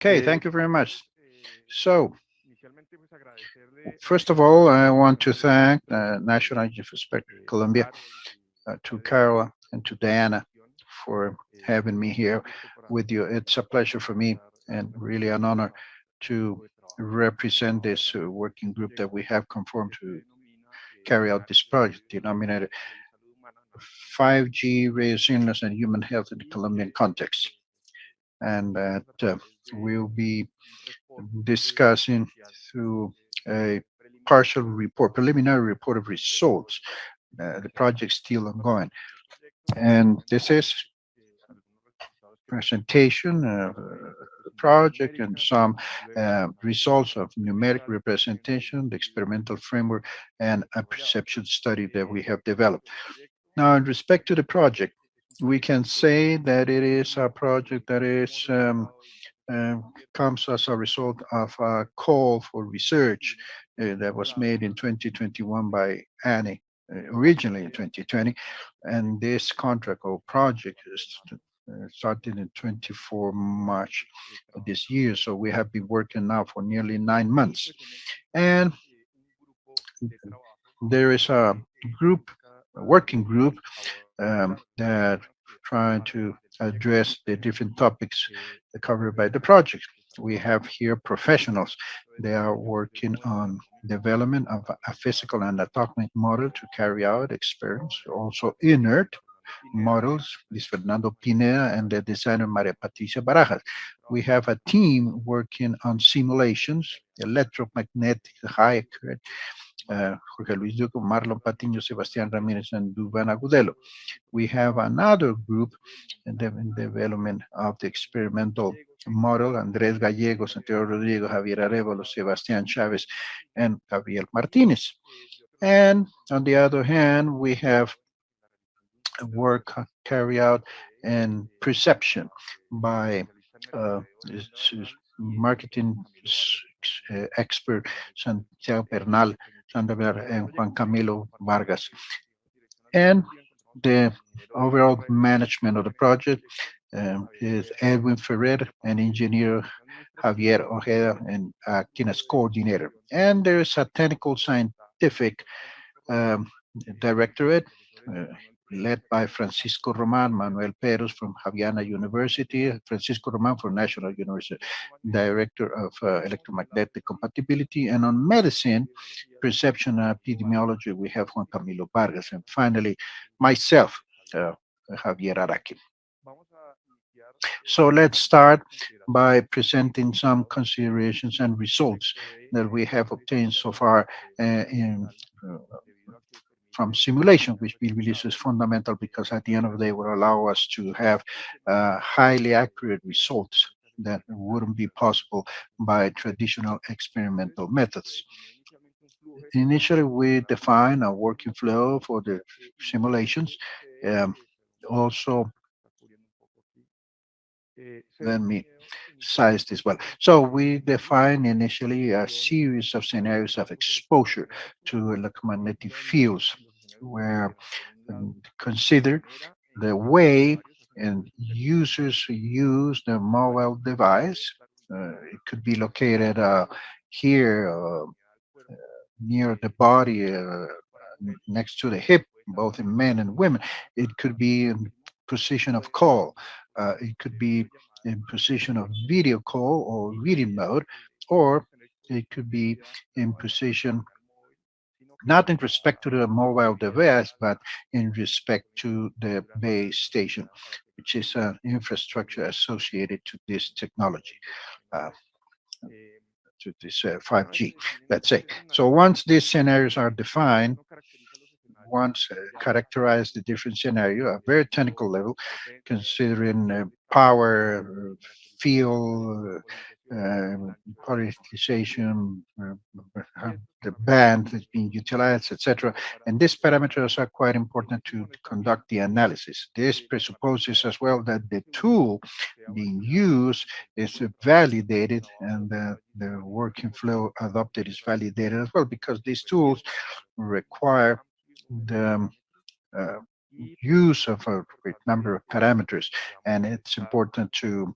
Okay, thank you very much. So, first of all, I want to thank uh, National Inspector Colombia, uh, to Carol and to Diana for having me here with you. It's a pleasure for me and really an honor to represent this uh, working group that we have conformed to carry out this project denominated 5G radio and human health in the Colombian context. And that uh, we'll be discussing through a partial report, preliminary report of results. Uh, the project still ongoing. And this is presentation of uh, the project and some uh, results of numeric representation, the experimental framework, and a perception study that we have developed. Now, in respect to the project, we can say that it is a project that is um, uh, comes as a result of a call for research uh, that was made in 2021 by ANE, uh, originally in 2020, and this contract or project is uh, started in 24 March of this year. So we have been working now for nearly nine months. And there is a group, working group um, that trying to address the different topics covered by the project. We have here professionals. They are working on development of a physical and atomic model to carry out experiments, also inert models, Luis Fernando Pineda and the designer Maria Patricia Barajas. We have a team working on simulations, electromagnetic, high current, uh, Jorge Luis Duco, Marlon Patiño, Sebastián Ramírez, and Duvan Agudelo. We have another group in the in development of the experimental model, Andrés Gallegos, Santiago Rodrigo, Javier Arevalo, Sebastián Chávez, and Gabriel Martinez. And on the other hand, we have work carried out and perception by uh, marketing uh, expert Santiago Bernal, Santander, and Juan Camilo Vargas. And the overall management of the project um, is Edwin Ferrer, an engineer, Javier Ojeda, and uh, as coordinator. And there is a technical scientific um, directorate, uh, led by Francisco Roman, Manuel Peros from Javeriana University, Francisco Roman from National University, Director of uh, Electromagnetic Compatibility, and on medicine, perception and epidemiology, we have Juan Camilo Vargas, and finally, myself, uh, Javier Araki. So let's start by presenting some considerations and results that we have obtained so far uh, in uh, from simulation, which we believe is fundamental because at the end of the day will allow us to have uh, highly accurate results that wouldn't be possible by traditional experimental methods. Initially, we define a working flow for the simulations. Um, also, let me size this well. So we define initially a series of scenarios of exposure to electromagnetic fields where um, consider the way and users use the mobile device. Uh, it could be located uh, here uh, near the body, uh, next to the hip, both in men and women. It could be in position of call. Uh, it could be in position of video call or reading mode, or it could be in position not in respect to the mobile device, but in respect to the base station, which is an infrastructure associated to this technology, uh, to this uh, 5G, let's say. So once these scenarios are defined, once uh, characterize the different scenario, a very technical level, considering uh, power, field, uh, polarization, uh, the band that's being utilized, etc. And these parameters are quite important to conduct the analysis. This presupposes as well that the tool being used is validated and the, the working flow adopted is validated as well because these tools require the uh, use of a great number of parameters and it's important to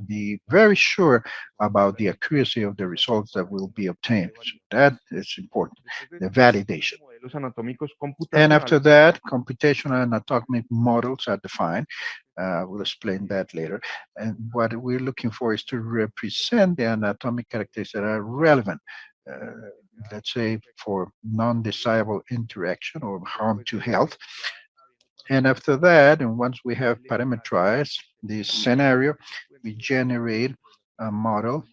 be very sure about the accuracy of the results that will be obtained. So that is important, the validation. And after that, computational anatomic models are defined. Uh, we'll explain that later. And what we're looking for is to represent the anatomic characteristics that are relevant, uh, let's say for non-desirable interaction or harm to health. And after that, and once we have parameterized this scenario, we generate a model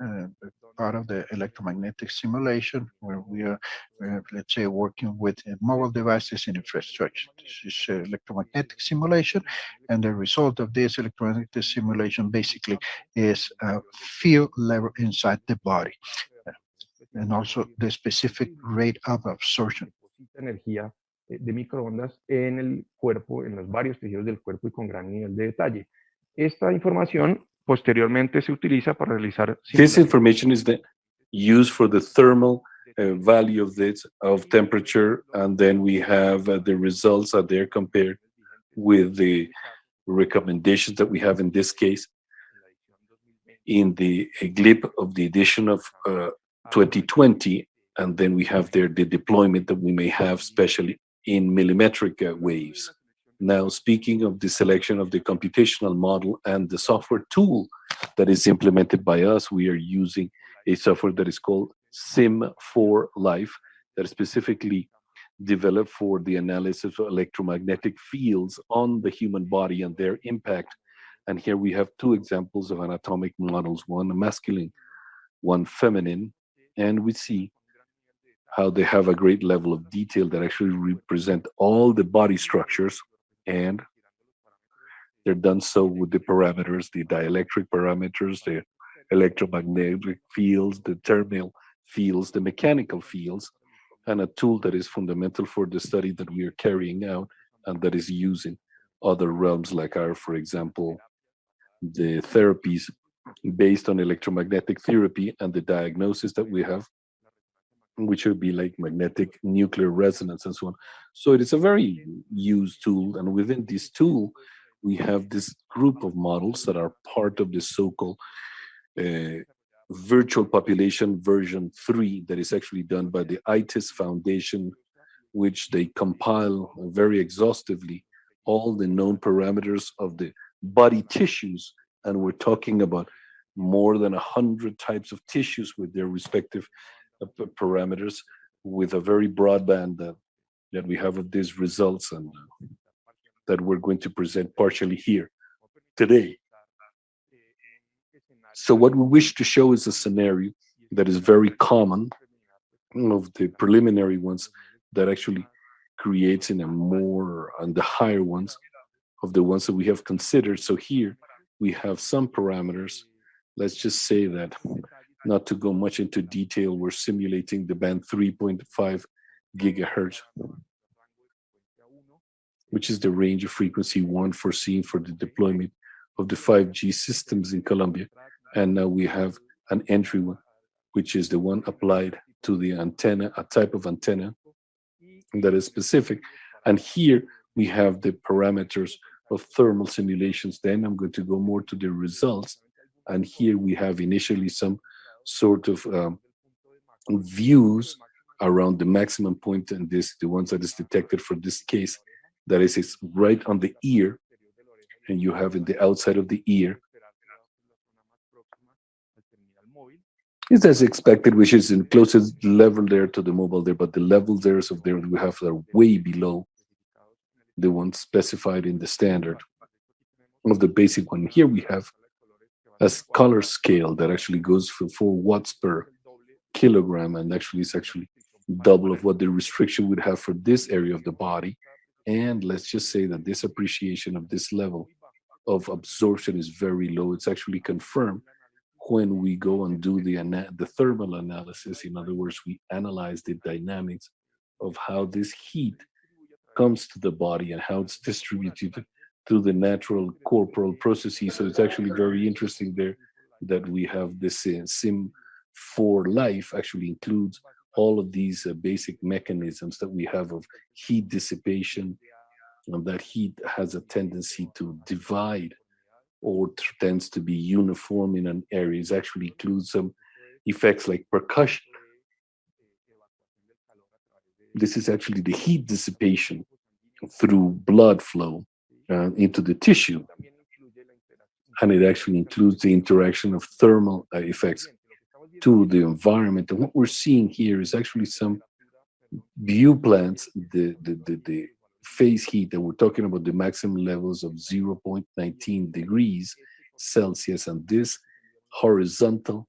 uh, part of the electromagnetic simulation where we are, uh, let's say, working with uh, mobile devices and infrastructure. This is uh, electromagnetic simulation, and the result of this electromagnetic simulation basically is a field level inside the body, uh, and also the specific rate of absorption. energía de microondas en el cuerpo, en los varios tejidos del cuerpo y con gran nivel de detalle. Esta información posteriormente se utiliza para realizar... This information is the, used for the thermal uh, value of this, of temperature, and then we have uh, the results are there compared with the recommendations that we have in this case in the GLIP of the edition of uh, 2020, and then we have there the deployment that we may have, especially in millimetric uh, waves. Now, speaking of the selection of the computational model and the software tool that is implemented by us, we are using a software that is called Sim4Life that is specifically developed for the analysis of electromagnetic fields on the human body and their impact. And here we have two examples of anatomic models, one masculine, one feminine, and we see how they have a great level of detail that actually represent all the body structures and they're done so with the parameters, the dielectric parameters, the electromagnetic fields, the thermal fields, the mechanical fields, and a tool that is fundamental for the study that we are carrying out and that is used in other realms like our, for example, the therapies based on electromagnetic therapy and the diagnosis that we have which would be like magnetic nuclear resonance and so on. So it is a very used tool. And within this tool, we have this group of models that are part of the so-called uh, virtual population version 3 that is actually done by the IT'IS Foundation, which they compile very exhaustively all the known parameters of the body tissues. And we're talking about more than a hundred types of tissues with their respective parameters with a very broadband that, that we have of these results and uh, that we're going to present partially here today. So what we wish to show is a scenario that is very common of the preliminary ones that actually creates in a more and the higher ones of the ones that we have considered. So here we have some parameters. Let's just say that not to go much into detail, we're simulating the band 3.5 gigahertz, which is the range of frequency one foreseen for the deployment of the 5G systems in Colombia. And now we have an entry one, which is the one applied to the antenna, a type of antenna that is specific. And here we have the parameters of thermal simulations. Then I'm going to go more to the results. And here we have initially some sort of um, views around the maximum point and this the ones that is detected for this case that is it's right on the ear and you have in the outside of the ear. Is as expected which is in closest level there to the mobile there but the levels there of there we have are way below the ones specified in the standard. Of the basic one here we have a color scale that actually goes for 4 watts per kilogram and actually is actually double of what the restriction would have for this area of the body. And let's just say that this appreciation of this level of absorption is very low. It's actually confirmed when we go and do the, the thermal analysis. In other words, we analyze the dynamics of how this heat comes to the body and how it's distributed through the natural corporal processes. So it's actually very interesting there that we have this uh, sim for life actually includes all of these uh, basic mechanisms that we have of heat dissipation and that heat has a tendency to divide or tends to be uniform in an area. It actually includes some effects like perfusion. This is actually the heat dissipation through blood flow uh, into the tissue. And it actually includes the interaction of thermal uh, effects to the environment. And what we're seeing here is actually some view plants, the, the, the, the phase heat that we're talking about, the maximum levels of 0.19 degrees Celsius. And this horizontal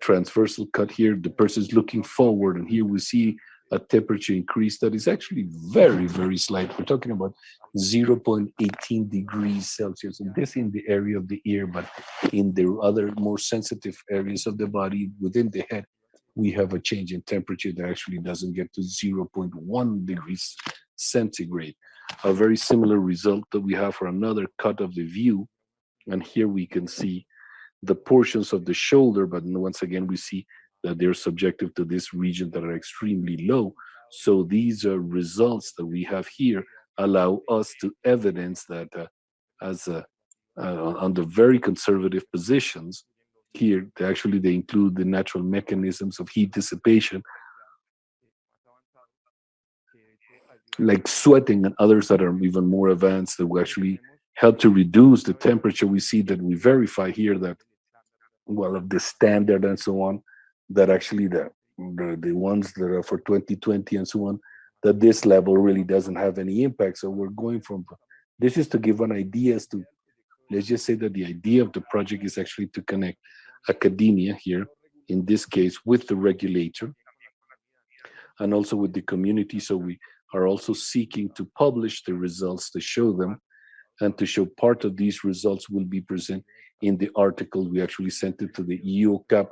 transversal cut here, the person is looking forward. And here we see a temperature increase that is actually very, very slight. We're talking about 0.18 degrees Celsius, and this in the area of the ear, but in the other more sensitive areas of the body within the head, we have a change in temperature that actually doesn't get to 0.1 degrees centigrade. A very similar result that we have for another cut of the view, and here we can see the portions of the shoulder, but once again, we see that they're subjective to this region that are extremely low. So these are results that we have here allow us to evidence that uh, as a, uh, on the very conservative positions here, they actually they include the natural mechanisms of heat dissipation, like sweating and others that are even more advanced that will actually help to reduce the temperature. We see that we verify here that, well, of the standard and so on, that actually the, the, the ones that are for 2020 and so on, that this level really doesn't have any impact. So we're going from, this is to give an idea as to, let's just say that the idea of the project is actually to connect academia here, in this case, with the regulator, and also with the community. So we are also seeking to publish the results to show them and to show part of these results will be present in the article we actually sent it to the EUCAP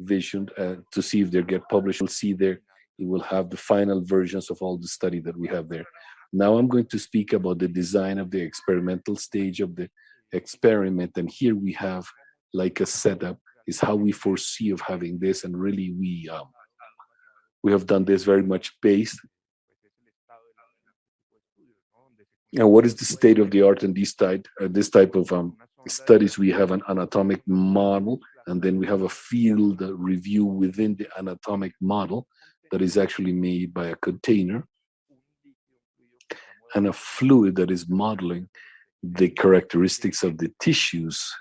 vision uh, to see if they get published. We'll see there, it will have the final versions of all the study that we have there. Now I'm going to speak about the design of the experimental stage of the experiment. And here we have like a setup is how we foresee of having this. And really we, um, we have done this very much based. And what is the state of the art in this type, uh, this type of um, studies? We have an anatomic model and then we have a field review within the anatomic model that is actually made by a container and a fluid that is modeling the characteristics of the tissues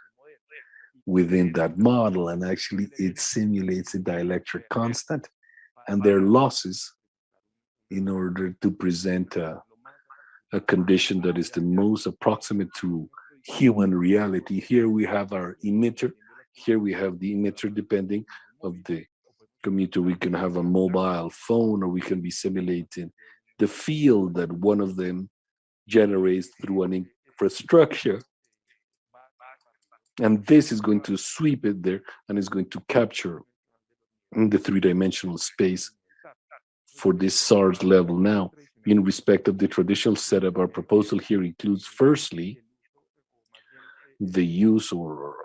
within that model and actually it simulates a dielectric constant and their losses in order to present a, a condition that is the most approximate to human reality. Here we have our emitter here we have the emitter depending of the commuter. We can have a mobile phone or we can be simulating the field that one of them generates through an infrastructure. And this is going to sweep it there and is going to capture in the three-dimensional space for this SARS level. Now, in respect of the traditional setup, our proposal here includes firstly, the use or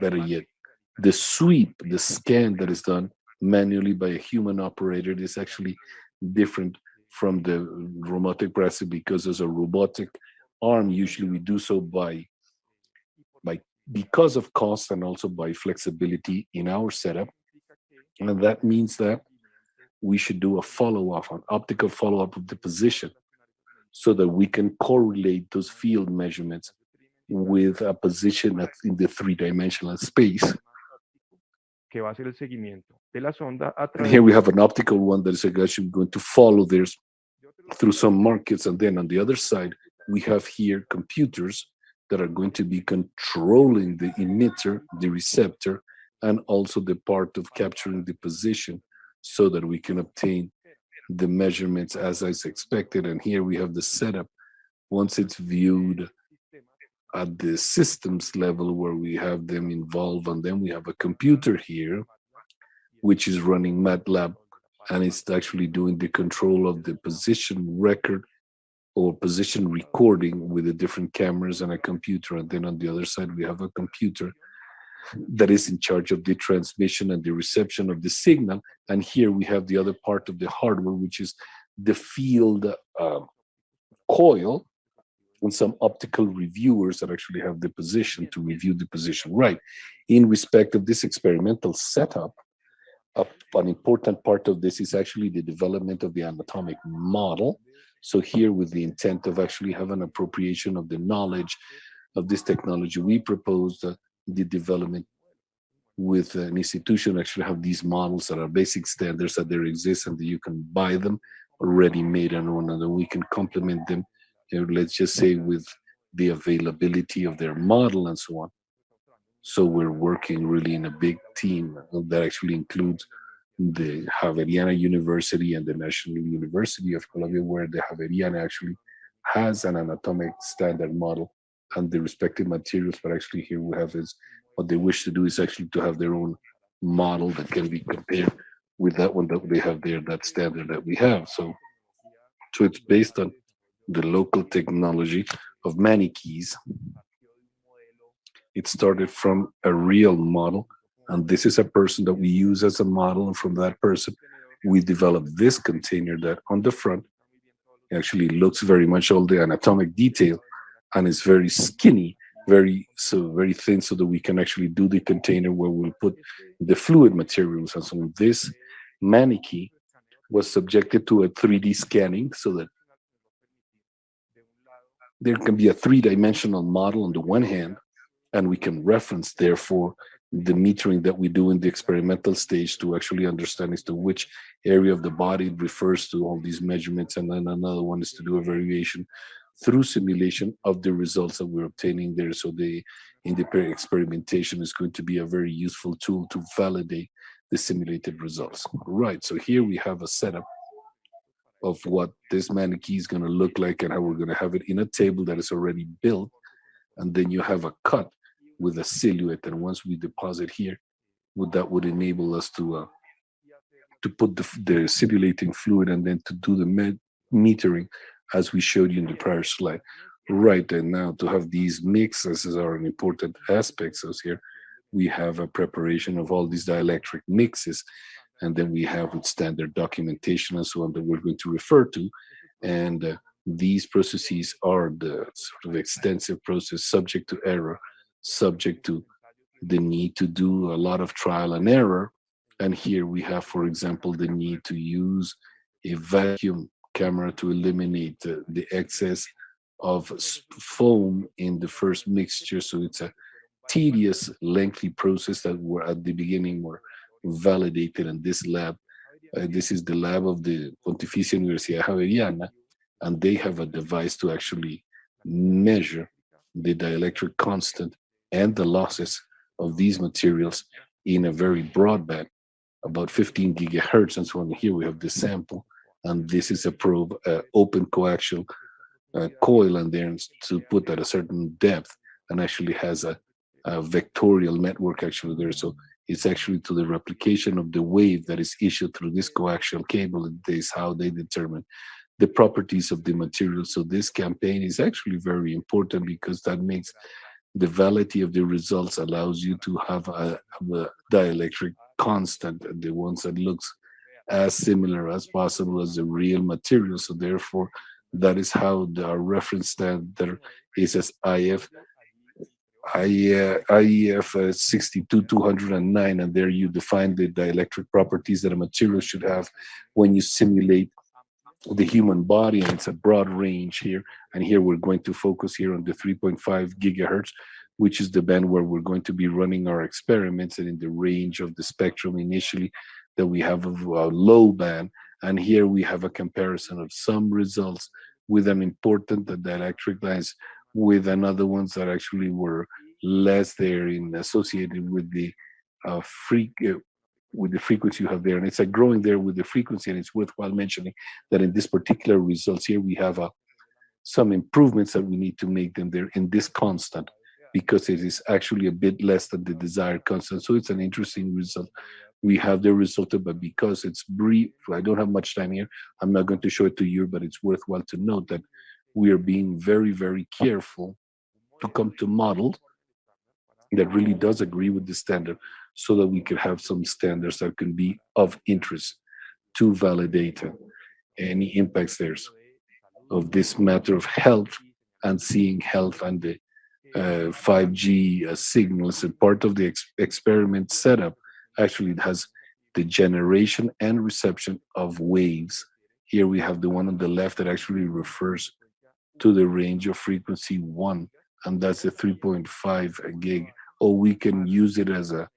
better yet, the sweep, the scan that is done manually by a human operator is actually different from the robotic brass because as a robotic arm, usually we do so by, by because of cost and also by flexibility in our setup. And that means that we should do a follow-up, an optical follow-up of the position so that we can correlate those field measurements with a position in the three-dimensional space que va a hacer el seguimiento de la sonda a través Here we have an optical one that is actually going to follow this through some markets. And then on the other side, we have here computers that are going to be controlling the emitter, the receptor, and also the part of capturing the position so that we can obtain the measurements as is expected. And here we have the setup. Once it's viewed at the systems level where we have them involved and then we have a computer here which is running MATLAB and it's actually doing the control of the position record or position recording with the different cameras and a computer. And then on the other side we have a computer that is in charge of the transmission and the reception of the signal. And here we have the other part of the hardware which is the field uh, coil and some optical reviewers that actually have the position to review the position right. In respect of this experimental setup, uh, an important part of this is actually the development of the anatomic model. So here with the intent of actually having an appropriation of the knowledge of this technology, we proposed uh, the development with an institution actually have these models that are basic standards that there exist and that you can buy them already made and on and then we can complement them let's just say with the availability of their model and so on so we're working really in a big team that actually includes the Javeriana University and the National University of Colombia, where the Javeriana actually has an anatomic standard model and the respective materials, but actually here we have is what they wish to do is actually to have their own model that can be compared with that one that they have there, that standard that we have. So, so it's based on the local technology of maniquís. It started from a real model, and this is a person that we use as a model, and from that person, we developed this container that on the front actually looks very much all the anatomic detail and is very skinny, very so very thin, so that we can actually do the container where we'll put the fluid materials. And so this maniquí was subjected to a 3D scanning so that there can be a three-dimensional model on the one hand, and we can reference, therefore, the metering that we do in the experimental stage to actually understand as to which area of the body refers to all these measurements. And then another one is to do a variation through simulation of the results that we're obtaining there. So the in the experimentation is going to be a very useful tool to validate the simulated results. Right, so here we have a setup of what this maniquí is going to look like and how we're going to have it in a table that is already built. And then you have a cut with a silhouette. And once we deposit here, would that would enable us to uh, to put the, the simulating fluid and then to do the metering as we showed you in the prior slide. Right, and now to have these mixes are an important aspects So here. We have a preparation of all these dielectric mixes, and then we have with standard documentation and so on that we're going to refer to. And uh, these processes are the sort of extensive process subject to error, subject to the need to do a lot of trial and error. And here we have, for example, the need to use a vacuum camera to eliminate uh, the excess of foam in the first mixture. So it's a tedious, lengthy process that were at the beginning were validated in this lab. Uh, this is the lab of the Pontificia Universidad Javeriana, and they have a device to actually measure the dielectric constant and the losses of these materials in a very broad band, about 15 gigahertz. And so on here we have the sample and this is a probe uh, open coaxial uh, coil and there to put at a certain depth and actually has a, a, vectorial network actually there so it's actually to the replication of the wave that is issued through this coaxial cable that is how they determine the properties of the material so this campaign is actually very important because that makes the validity of the results allows you to have a, a dielectric constant the ones that looks as similar as possible as the real material. So therefore, that is how the reference standard is as IF IEC uh, 62209 and there you define the dielectric properties that a material should have when you simulate the human body and it's a broad range here and here we're going to focus here on the 3.5 gigahertz which is the band where we're going to be running our experiments and in the range of the spectrum initially that we have a low band. And here we have a comparison of some results with an important dielectric lines with another ones that actually were less there in associated with the uh, uh, with the frequency you have there. And it's a growing there with the frequency and it's worthwhile mentioning that in this particular results here we have a uh, some improvements that we need to make them there in this constant because it is actually a bit less than the desired constant. So it's an interesting result. We have the result, but because it's brief, I don't have much time here, I'm not going to show it to you, but it's worthwhile to note that we are being very, very careful to come to model that really does agree with the standard so that we can have some standards that can be of interest to validate any impacts there's of this matter of health and seeing health and the uh, 5G uh, signals. And part of the ex experiment setup actually it has the generation and reception of waves. Here we have the one on the left that actually refers to the range of frequency one, and that's the 3.5 gig. Or we can use it as a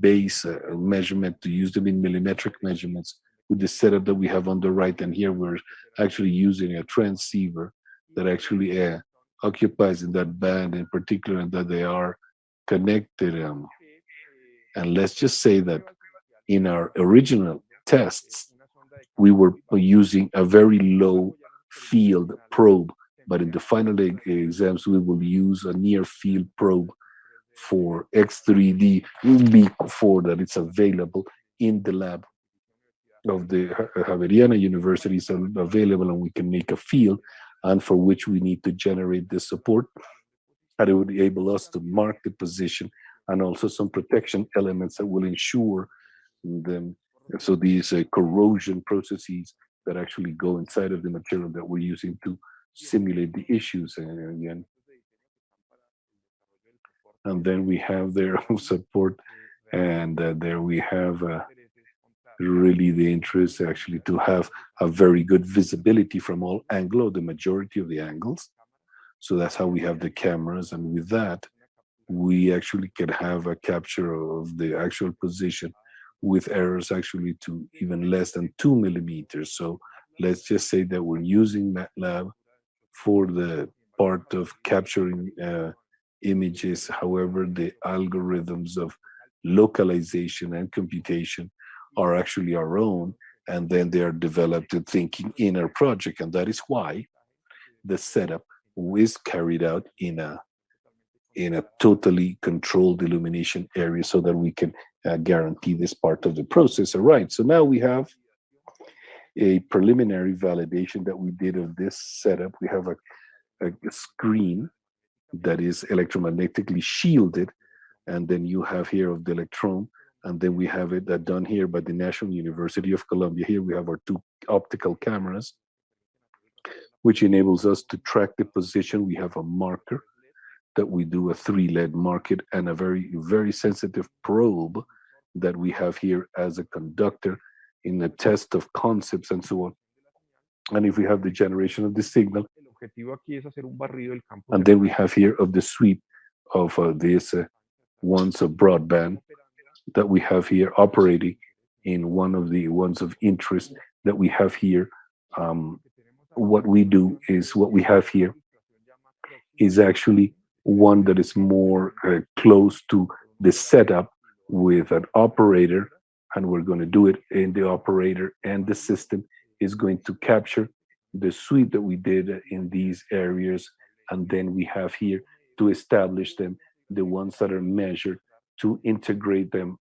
base measurement to use them in millimetric measurements with the setup that we have on the right. And here we're actually using a transceiver that actually uh, occupies in that band in particular and that they are connected. Um, and let's just say that in our original tests, we were using a very low field probe, but in the final exams, we will use a near field probe for X3D before that it's available in the lab of the Javeriana University. Is available and we can make a field and for which we need to generate the support. And it would enable us to mark the position and also some protection elements that will ensure them. So these uh, corrosion processes that actually go inside of the material that we're using to simulate the issues again and then we have their support and uh, there we have uh, really the interest actually to have a very good visibility from all angle the majority of the angles. So that's how we have the cameras and with that we actually can have a capture of the actual position with errors actually to even less than two millimeters. So let's just say that we're using MATLAB for the part of capturing uh, images. However, the algorithms of localization and computation are actually our own, and then they are developed in thinking in our project. And that is why the setup is carried out in a in a totally controlled illumination area so that we can uh, guarantee this part of the process. All right, so now we have a preliminary validation that we did of this setup. We have a, a, screen that is electromagnetically shielded. And then you have here of the electron, and then we have it that done here by the National University of Colombia. Here we have our two optical cameras, which enables us to track the position. We have a marker that we do a three lead market and a very, very sensitive probe that we have here as a conductor in a test of concepts and so on. And if we have the generation of the signal, objetivo aquí es hacer un barrido del campo. And then we have here of the sweep of uh, these uh, ones of broadband that we have here operating in one of the ones of interest that we have here. Um, what we do is what we have here is actually one that is more uh, close to the setup with an operator and we're going to do it in the operator and the system is going to capture the sweep that we did in these areas, and then we have here to establish them, the ones that are measured, to integrate them,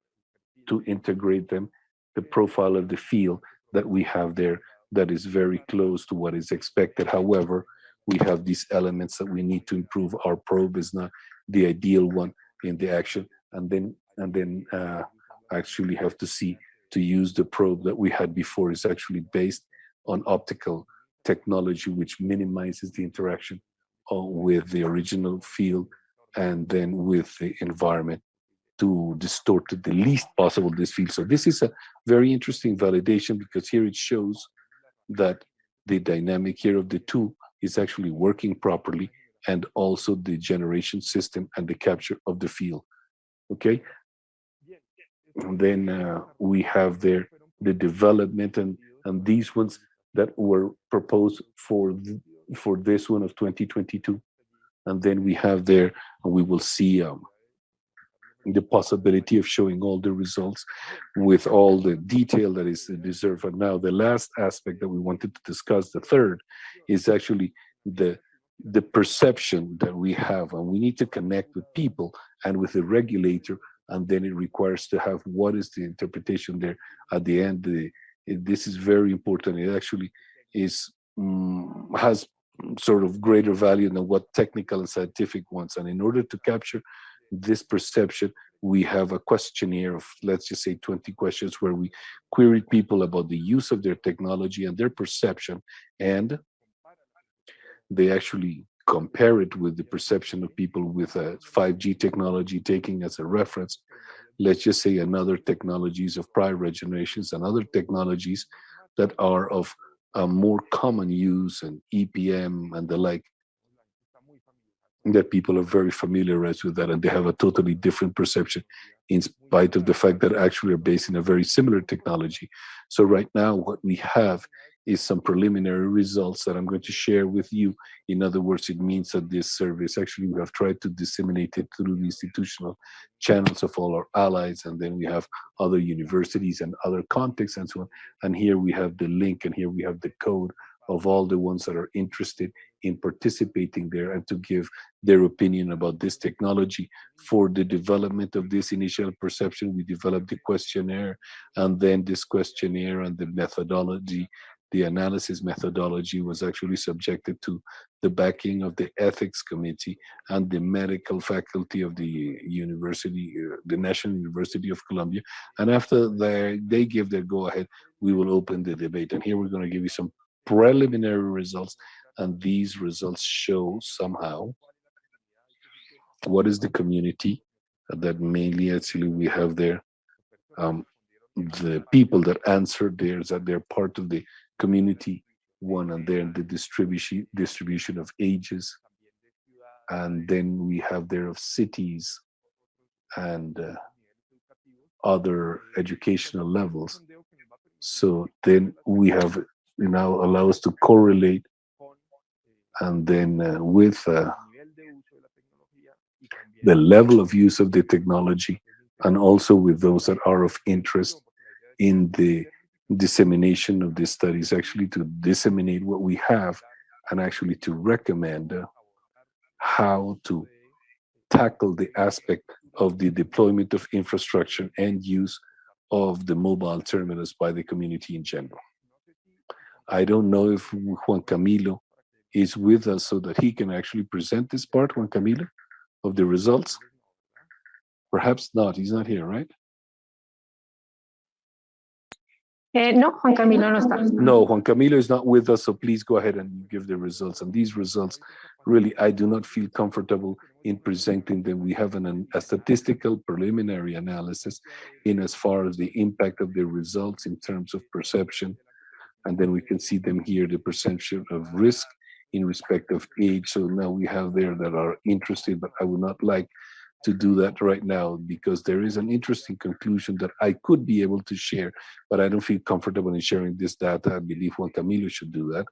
to integrate them, the profile of the field that we have there that is very close to what is expected. However, we have these elements that we need to improve. Our probe is not the ideal one in the action, and then and then uh, actually have to see to use the probe that we had before is actually based on optical technology which minimizes the interaction uh, with the original field and then with the environment to distort to the least possible this field. So this is a very interesting validation because here it shows that the dynamic here of the two is actually working properly and also the generation system and the capture of the field. Okay. And then uh, we have there the development and, and these ones that were proposed for for this one of 2022 and then we have there and we will see um, the possibility of showing all the results with all the detail that is deserved. And now the last aspect that we wanted to discuss the third is actually the the perception that we have and we need to connect with people and with the regulator and then it requires to have what is the interpretation there at the end the it, this is very important. It actually is um, has sort of greater value than what technical and scientific wants. And in order to capture this perception, we have a questionnaire of, let's just say 20 questions where we queried people about the use of their technology and their perception. And they actually compare it with the perception of people with a 5G technology taking as a reference, let's just say another technologies of prior generations and other technologies that are of a more common use and EPM and the like, that people are very familiarized with that and they have a totally different perception in spite of the fact that actually are based in a very similar technology. So right now what we have is some preliminary results that I'm going to share with you. In other words, it means that this service, actually we have tried to disseminate it through the institutional channels of all our allies, and then we have other universities and other contexts and so on. And here we have the link and here we have the code of all the ones that are interested in participating there and to give their opinion about this technology. For the development of this initial perception, we developed the questionnaire and then this questionnaire and the methodology the analysis methodology was actually subjected to the backing of the ethics committee and the medical faculty of the university, uh, the National University of Colombia. And after they, they give their go ahead, we will open the debate. And here we're going to give you some preliminary results. And these results show somehow what is the community that mainly actually we have there. Um, the people that answer there that they're part of the community one and then the distribution distribution of ages. And then we have there of cities and uh, other educational levels. So then we have you now allow us to correlate and then uh, with uh, the level of use of the technology and also with those that are of interest in the dissemination of these studies, actually to disseminate what we have and actually to recommend how to tackle the aspect of the deployment of infrastructure and use of the mobile terminals by the community in general. I don't know if Juan Camilo is with us so that he can actually present this part, Juan Camilo, of the results. Perhaps not, he's not here, right? Eh, no, Juan Camilo no está. No, Juan Camilo is not with us, so please go ahead and give the results. And these results, really, I do not feel comfortable in presenting them. We have an, a statistical preliminary analysis in as far as the impact of the results in terms of perception. And then we can see them here, the perception of risk in respect of age. So now we have there that are interested, but I would not like to do that right now because there is an interesting conclusion that I could be able to share, but I don't feel comfortable in sharing this data. I believe Juan Camilo should do that.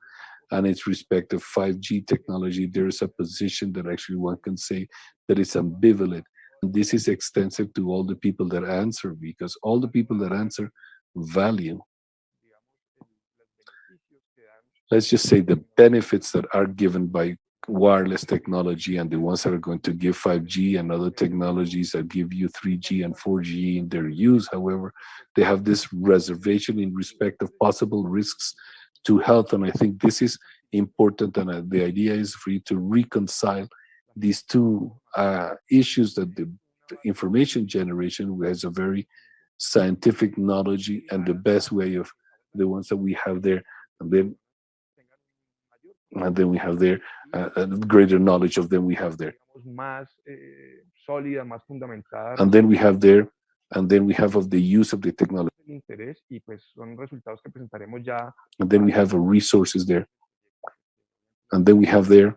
And its respect of 5G technology, there is a position that actually one can say that it's ambivalent. And this is extensive to all the people that answer because all the people that answer value let's just say the benefits that are given by wireless technology and the ones that are going to give 5G and other technologies that give you 3G and 4G in their use. However, they have this reservation in respect of possible risks to health. And I think this is important. And uh, the idea is for you to reconcile these two uh, issues that the information generation has a very scientific knowledge and the best way of the ones that we have there. And then and then we have there uh, a greater knowledge of them we have there. Eh, sólida, más fundamentada. And then we have there, and then we have of the use of the technology. interés y pues son resultados que presentaremos ya. And then we have resources there. And then we have there,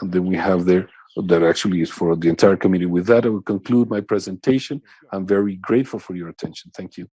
and then we have there that actually is for the entire committee. With that, I will conclude my presentation. I'm very grateful for your attention. Thank you.